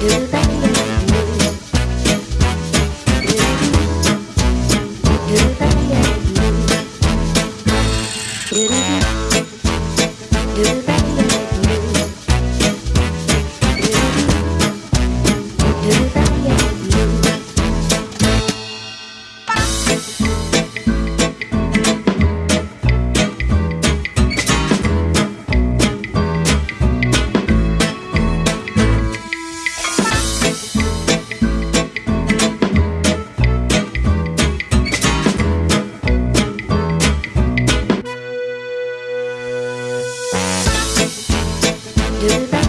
Do that. Do that.